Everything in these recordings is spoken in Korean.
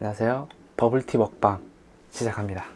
안녕하세요. 버블티 먹방 시작합니다.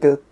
끝.